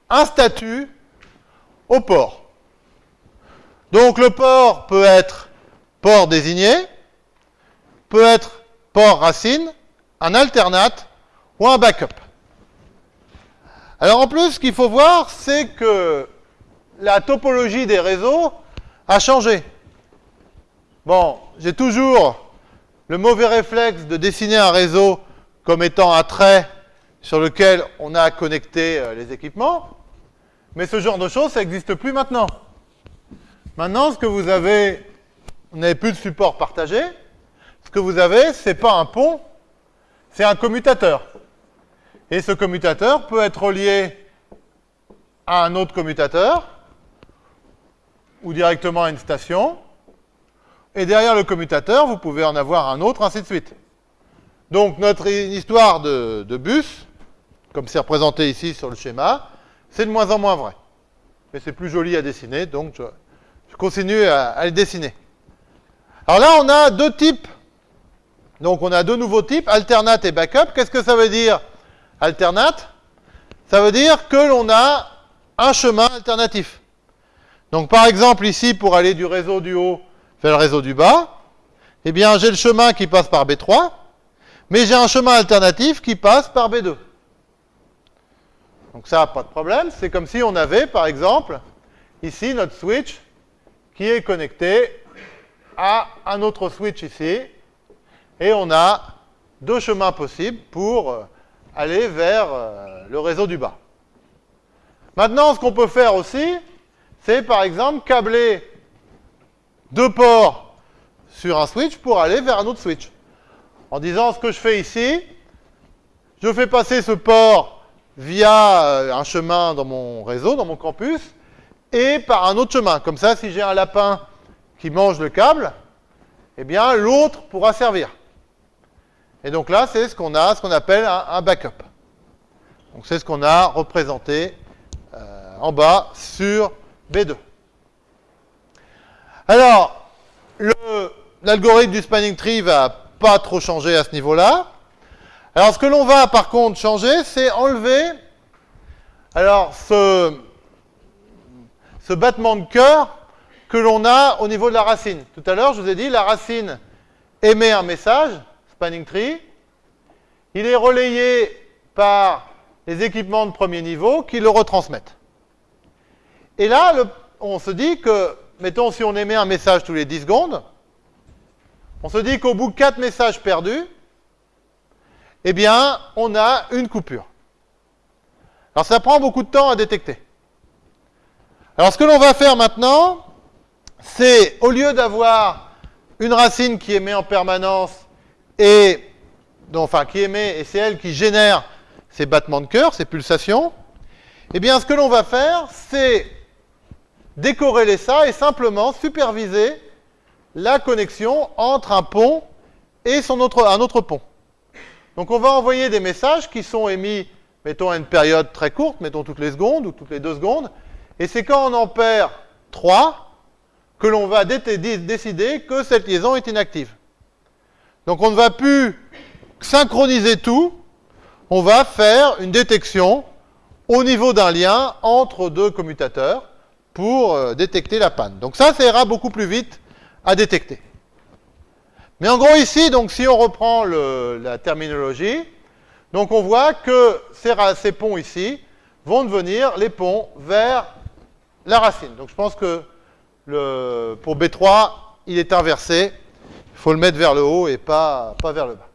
un statut au port. Donc le port peut être port désigné, peut être port racine, un alternate ou un backup. Alors en plus, ce qu'il faut voir, c'est que la topologie des réseaux a changé. Bon, j'ai toujours le mauvais réflexe de dessiner un réseau comme étant un trait sur lequel on a connecté euh, les équipements, mais ce genre de choses, ça n'existe plus maintenant. Maintenant, ce que vous avez, vous n'avez plus de support partagé, que vous avez, ce n'est pas un pont, c'est un commutateur. Et ce commutateur peut être relié à un autre commutateur, ou directement à une station. Et derrière le commutateur, vous pouvez en avoir un autre, ainsi de suite. Donc notre histoire de, bus, comme c'est représenté ici sur le schéma, c'est de moins en moins vrai. Mais c'est plus joli à dessiner, donc je, continue à, à, le dessiner. Alors là, on a deux types. Donc on a deux nouveaux types, alternate et backup. Qu'est-ce que ça veut dire, alternate Ça veut dire que l'on a un chemin alternatif. Donc par exemple ici, pour aller du réseau du haut vers le réseau du bas, eh bien j'ai le chemin qui passe par B3, mais j'ai un chemin alternatif qui passe par B2. Donc ça, pas de problème. C'est comme si on avait, par exemple, ici notre switch qui est connecté à un autre switch ici, et on a deux chemins possibles pour euh, aller vers euh, le réseau du bas. Maintenant, ce qu'on peut faire aussi, c'est par exemple câbler deux ports sur un switch pour aller vers un autre switch. En disant ce que je fais ici, je fais passer ce port via euh, un chemin dans mon réseau, dans mon campus, et par un autre chemin. Comme ça, si j'ai un lapin qui mange le câble, eh bien l'autre pourra servir. Et donc là, c'est ce qu'on a, ce qu'on appelle un, backup. Donc c'est ce qu'on a représenté euh, en bas sur B2. Alors, l'algorithme du spanning tree va pas trop changer à ce niveau-là. Alors, ce que l'on va par contre changer, c'est enlever alors ce, ce battement de cœur que l'on a au niveau de la racine. Tout à l'heure, je vous ai dit, la racine émet un message, spanning tree. Il est relayé par les équipements de premier niveau qui le retransmettent. Et là, on se dit que, mettons, si on émet un message tous les 10 secondes, on se dit qu'au bout de 4 messages perdus, eh bien, on a une coupure. Alors, ça prend beaucoup de temps à détecter. Alors, ce que l'on va faire maintenant, c'est, au lieu d'avoir une racine qui émet en permanence et, qui émet, et c'est elle qui génère ces battements de cœur, ces pulsations, eh bien, ce que l'on va faire, c'est décorréler ça et simplement superviser la connexion entre un pont et un autre pont. Donc on va envoyer des messages qui sont émis, mettons à une période très courte, mettons toutes les secondes ou toutes les deux secondes, et c'est quand on en perd 3 que l'on va décider que cette liaison est inactive. Donc on ne va plus synchroniser tout, on va faire une détection au niveau d'un lien entre deux commutateurs, pour euh, détecter la panne. Donc ça, ça ira beaucoup plus vite à détecter. Mais en gros ici, donc si on reprend la terminologie, donc on voit que ces, ces, ponts ici vont devenir les ponts vers la racine. Donc je pense que pour B3, il est inversé. Faut le mettre vers le haut et pas, pas vers le bas.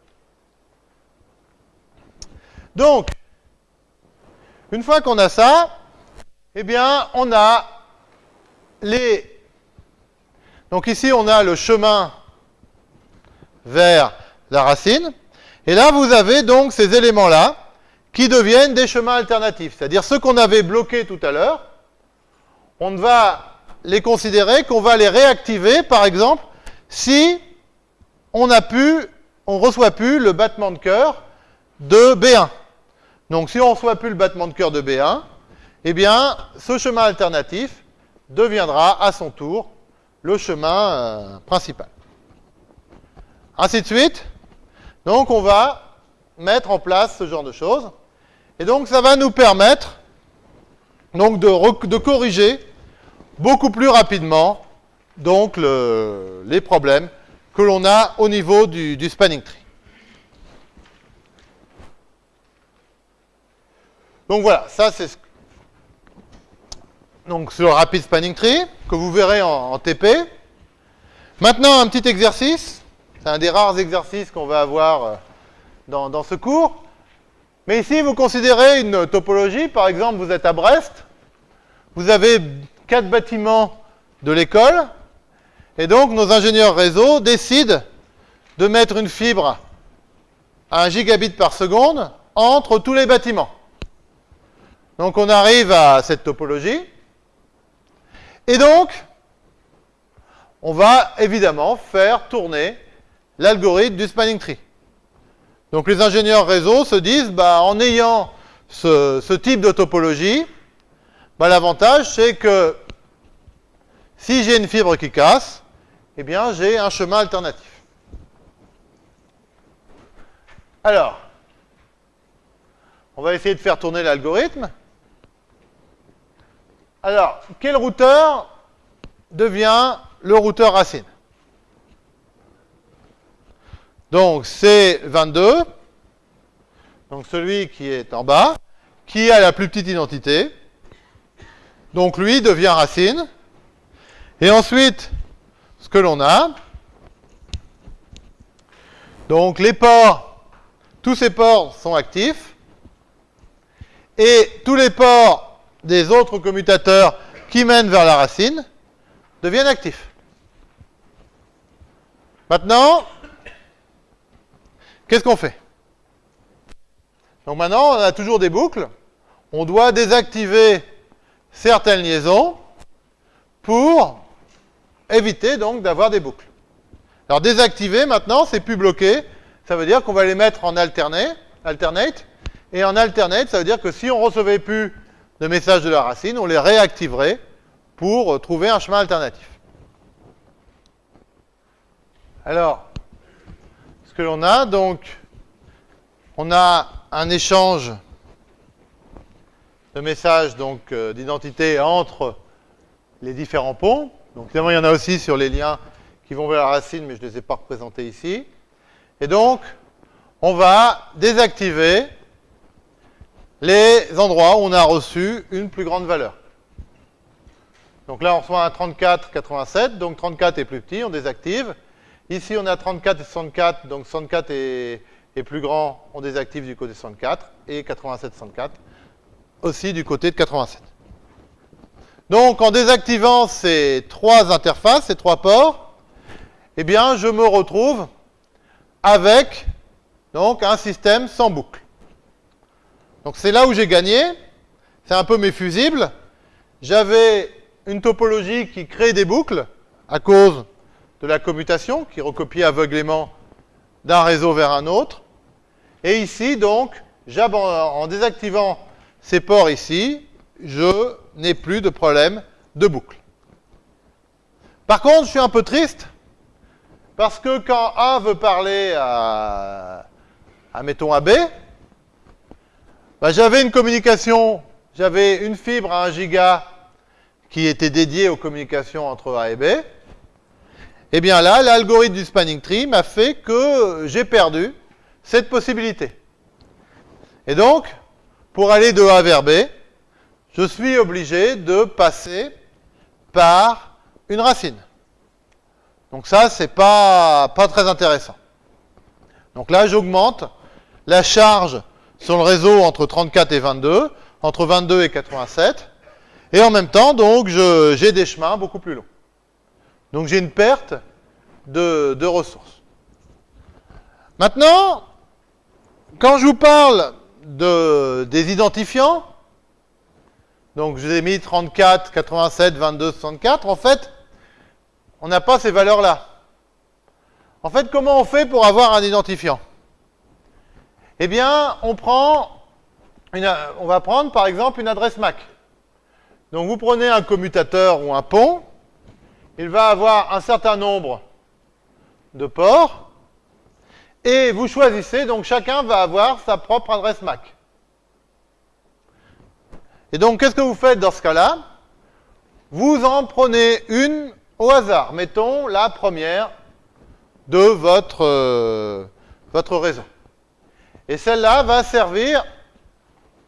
Donc, une fois qu'on a ça, eh bien, on a les... Donc ici, on a le chemin vers la racine. Et là, vous avez donc ces éléments-là qui deviennent des chemins alternatifs. C'est-à-dire ceux qu'on avait bloqués tout à l'heure, on va les considérer qu'on va les réactiver, par exemple, si on a reçoit plus le battement de cœur de B1. Donc si on ne reçoit plus le battement de cœur de B1, eh bien, ce chemin alternatif, deviendra à son tour le chemin euh, principal. Ainsi de suite. Donc on va mettre en place ce genre de choses. Et donc ça va nous permettre de, corriger beaucoup plus rapidement les problèmes que l'on a au niveau du, spanning tree. Donc voilà, ça c'est ce donc sur le rapid spanning tree que vous verrez en, en TP. Maintenant un petit exercice, c'est un des rares exercices qu'on va avoir euh, dans, dans ce cours. Mais ici, vous considérez une topologie, par exemple, vous êtes à Brest, vous avez quatre bâtiments de l'école, et donc nos ingénieurs réseau décident de mettre une fibre à 1 gigabit par seconde entre tous les bâtiments. Donc on arrive à cette topologie, et donc on va évidemment faire tourner l'algorithme du spanning tree. Donc les ingénieurs réseau se disent, bah, en ayant ce, ce type de topologie, bah, l'avantage c'est que si j'ai une fibre qui casse, eh bien j'ai un chemin alternatif. Alors, on va essayer de faire tourner l'algorithme. Alors, quel routeur devient le routeur racine? Donc c'est 22, donc celui qui est en bas, qui a la plus petite identité. Donc lui devient racine. Et ensuite, ce que l'on a, donc les ports, tous ces ports sont actifs. Et tous les ports des autres commutateurs qui mènent vers la racine deviennent actifs. Maintenant, Qu'est-ce qu'on fait? Donc maintenant, on a toujours des boucles. On doit désactiver certaines liaisons pour éviter donc d'avoir des boucles. Alors désactiver maintenant, c'est plus bloqué. Ça veut dire qu'on va les mettre en alternate. Et en alternate, ça veut dire que si on recevait plus de messages de la racine, on les réactiverait pour trouver un chemin alternatif. Alors, que l'on a. Donc, on a un échange de messages euh, d'identité entre les différents ponts. Donc, évidemment, il y en a aussi sur les liens qui vont vers la racine, mais je ne les ai pas représentés ici. Et donc, on va désactiver les endroits où on a reçu une plus grande valeur. Donc là, on reçoit un 34, 87, donc 34 est plus petit, on désactive. Ici, on a 34 et 64, donc 64 est, plus grand, on désactive du côté 64, et 87, 64 aussi du côté de 87. Donc, en désactivant ces trois interfaces, ces trois ports, eh bien, je me retrouve avec donc, un système sans boucle. Donc, c'est là où j'ai gagné. C'est un peu mes fusibles. J'avais une topologie qui crée des boucles à cause de la commutation qui recopie aveuglément d'un réseau vers un autre. Et ici, donc, en désactivant ces ports ici, je n'ai plus de problème de boucle. Par contre, je suis un peu triste, parce que quand A veut parler à, à mettons, à B, bah, j'avais une communication, j'avais une fibre à 1 giga qui était dédiée aux communications entre A et B, eh bien là, l'algorithme du spanning tree m'a fait que j'ai perdu cette possibilité. Et donc, pour aller de A vers B, je suis obligé de passer par une racine. Donc ça, c'est pas, pas très intéressant. Donc là, j'augmente la charge sur le réseau entre 34 et 22, entre 22 et 87, et en même temps, donc, j'ai des chemins beaucoup plus longs. Donc j'ai une perte de, ressources. Maintenant, quand je vous parle de, des identifiants, donc je ai mis 34, 87, 22, 64, en fait, on n'a pas ces valeurs-là. En fait, comment on fait pour avoir un identifiant? Eh bien, on prend on va prendre par exemple une adresse MAC. Donc vous prenez un commutateur ou un pont, il va avoir un certain nombre de ports, et vous choisissez, donc chacun va avoir sa propre adresse MAC. Et donc, qu'est-ce que vous faites dans ce cas-là? Vous en prenez une au hasard. Mettons la première de votre, euh, réseau. Et celle-là va servir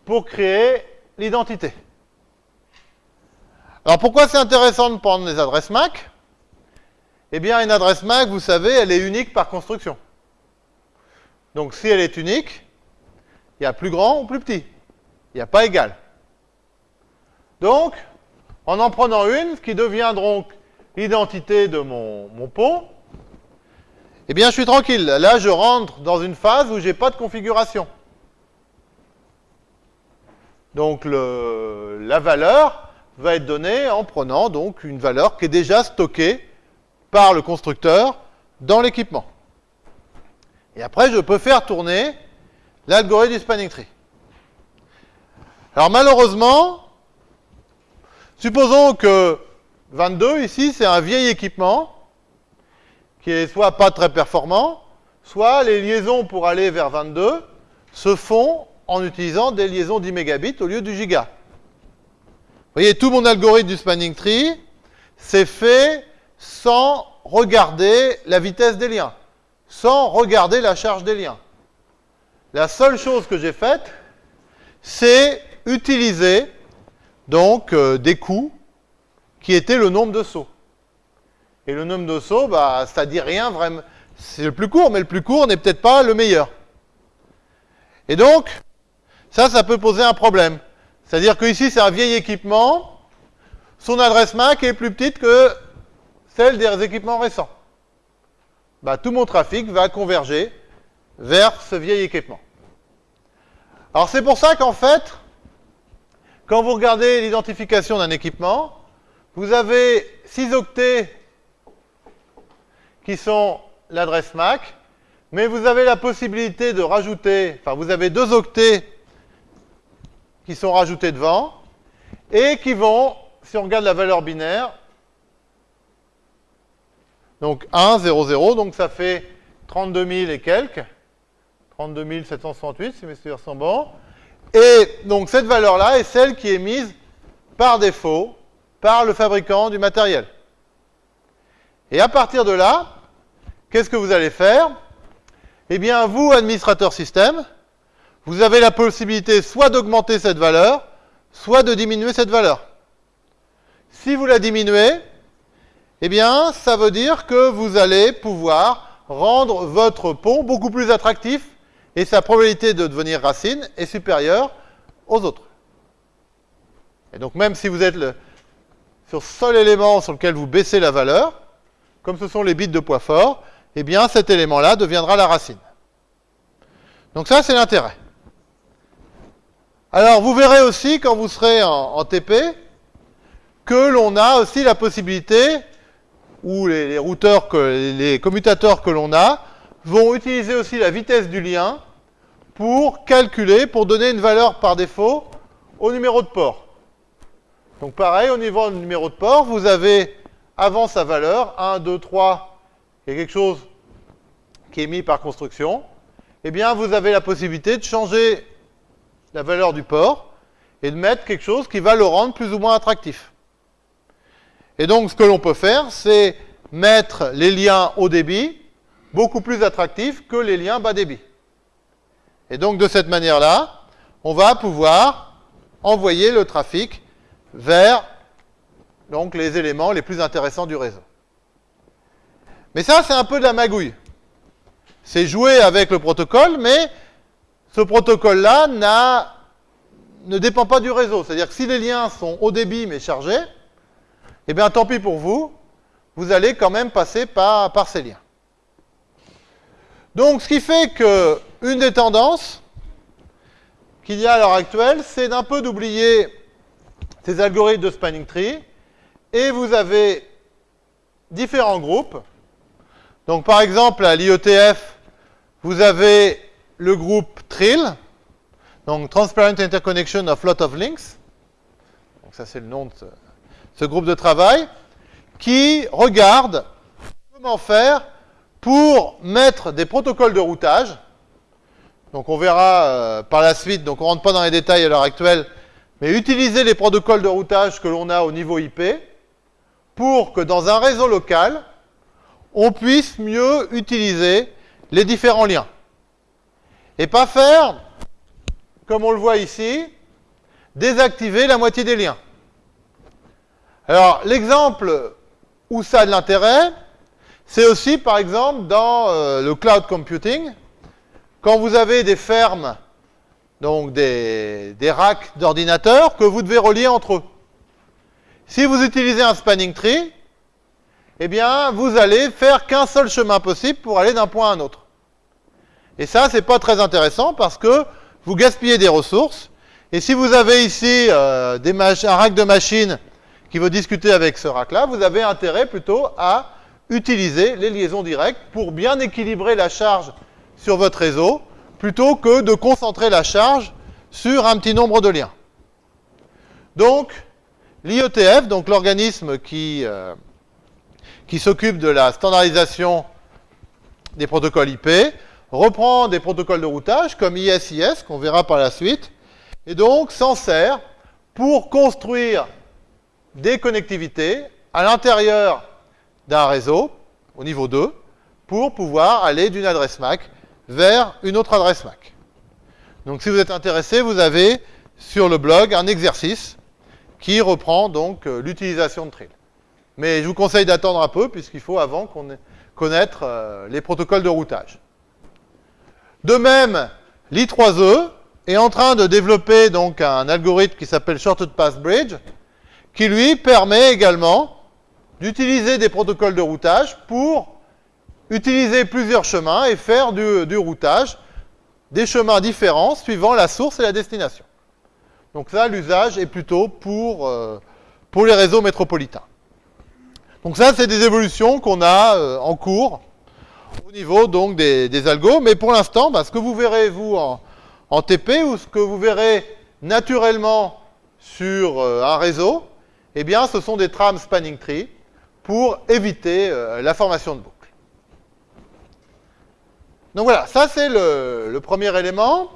pour créer l'identité. Alors pourquoi c'est intéressant de prendre les adresses MAC Eh bien, une adresse MAC, vous savez, elle est unique par construction. Donc si elle est unique, il y a plus grand ou plus petit. Il n'y a pas égal. Donc, en en prenant une, qui devient donc l'identité de mon, pont, eh bien, je suis tranquille. Là, je rentre dans une phase où je n'ai pas de configuration. Donc, la valeur va être donnée en prenant donc une valeur qui est déjà stockée par le constructeur dans l'équipement. Et après, je peux faire tourner l'algorithme du spanning tree. Alors malheureusement, supposons que 22 ici, c'est un vieil équipement qui est soit pas très performant, soit les liaisons pour aller vers 22 se font en utilisant des liaisons 10 mégabits au lieu du giga. Vous voyez, tout mon algorithme du spanning tree, c'est fait sans regarder la vitesse des liens, sans regarder la charge des liens. La seule chose que j'ai faite, c'est utiliser donc euh, des coûts qui étaient le nombre de sauts. Et le nombre de sauts, bah, ça dit rien vraiment. C'est le plus court, mais le plus court n'est peut-être pas le meilleur. Et donc, ça, ça peut poser un problème. C'est-à-dire que ici, c'est un vieil équipement. Son adresse MAC est plus petite que celle des équipements récents. Bah, tout mon trafic va converger vers ce vieil équipement. Alors c'est pour ça qu'en fait, quand vous regardez l'identification d'un équipement, vous avez 6 octets qui sont l'adresse MAC, mais vous avez la possibilité de rajouter, enfin vous avez deux octets qui sont rajoutés devant, et qui vont, si on regarde la valeur binaire, donc 1, 0, 0, donc ça fait 32 000 et quelques, 32 768 si mes souvenirs sont bons, et donc cette valeur-là est celle qui est mise par défaut par le fabricant du matériel. Et à partir de là, qu'est-ce que vous allez faire? Eh bien, vous, administrateur système, vous avez la possibilité soit d'augmenter cette valeur, soit de diminuer cette valeur. Si vous la diminuez, eh bien, ça veut dire que vous allez pouvoir rendre votre pont beaucoup plus attractif et sa probabilité de devenir racine est supérieure aux autres. Et donc, même si vous êtes le, sur seul élément sur lequel vous baissez la valeur, comme ce sont les bits de poids fort, eh bien, cet élément-là deviendra la racine. Donc ça, c'est l'intérêt. Alors, vous verrez aussi, quand vous serez en, TP, que l'on a aussi la possibilité, ou les, routeurs, les commutateurs que l'on a, vont utiliser aussi la vitesse du lien pour calculer, pour donner une valeur par défaut au numéro de port. Donc pareil, au niveau du numéro de port, vous avez avant sa valeur, 1, 2, 3, il y a quelque chose qui est mis par construction, eh bien vous avez la possibilité de changer la valeur du port et de mettre quelque chose qui va le rendre plus ou moins attractif. Et donc, ce que l'on peut faire, c'est mettre les liens haut débit beaucoup plus attractifs que les liens bas débit. Et donc, de cette manière-là, on va pouvoir envoyer le trafic vers donc, les éléments les plus intéressants du réseau. Mais ça, c'est un peu de la magouille. C'est jouer avec le protocole, mais ce protocole-là ne dépend pas du réseau. C'est-à-dire que si les liens sont haut débit mais chargés, eh bien tant pis pour vous, vous allez quand même passer par, par ces liens. Donc ce qui fait que une des tendances qu'il y a à l'heure actuelle, c'est d'un peu d'oublier ces algorithmes de spanning tree, et vous avez différents groupes. Donc par exemple à l'IETF, vous avez le groupe TRIL, donc Transparent Interconnection of Lot of Links. Donc ça c'est le nom de ce, groupe de travail, qui regarde comment faire pour mettre des protocoles de routage. Donc on verra euh, par la suite, donc on ne rentre pas dans les détails à l'heure actuelle, mais utiliser les protocoles de routage que l'on a au niveau IP pour que dans un réseau local, on puisse mieux utiliser les différents liens. Et pas faire, comme on le voit ici, désactiver la moitié des liens. Alors, l'exemple où ça a de l'intérêt, c'est aussi, par exemple, dans euh, le cloud computing, quand vous avez des fermes, donc des, racks d'ordinateurs, que vous devez relier entre eux. Si vous utilisez un spanning tree, eh bien, vous allez faire qu'un seul chemin possible pour aller d'un point à un autre. Et ça, c'est pas très intéressant parce que vous gaspillez des ressources. Et si vous avez ici euh, un rack de machines qui veut discuter avec ce rack-là, vous avez intérêt plutôt à utiliser les liaisons directes pour bien équilibrer la charge sur votre réseau, plutôt que de concentrer la charge sur un petit nombre de liens. Donc, l'IETF, donc l'organisme qui, euh, qui s'occupe de la standardisation des protocoles IP, reprend des protocoles de routage comme ISIS, qu'on verra par la suite, et donc s'en sert pour construire des connectivités à l'intérieur d'un réseau, au niveau 2, pour pouvoir aller d'une adresse MAC vers une autre adresse MAC. Donc si vous êtes intéressé, vous avez sur le blog un exercice qui reprend donc euh, l'utilisation de Trill. Mais je vous conseille d'attendre un peu, puisqu'il faut avant connaître euh, les protocoles de routage. De même, l'I3E est en train de développer donc un algorithme qui s'appelle Shorted Path Bridge, qui lui permet également d'utiliser des protocoles de routage pour utiliser plusieurs chemins et faire du, routage, des chemins différents suivant la source et la destination. Donc ça, l'usage est plutôt pour, euh, pour les réseaux métropolitains. Donc ça, c'est des évolutions qu'on a euh, en cours au niveau donc des, des algos, mais pour l'instant, bah, ce que vous verrez vous en, TP ou ce que vous verrez naturellement sur euh, un réseau, eh bien, ce sont des trames spanning tree pour éviter euh, la formation de boucles. Donc voilà, ça c'est le, le, premier élément.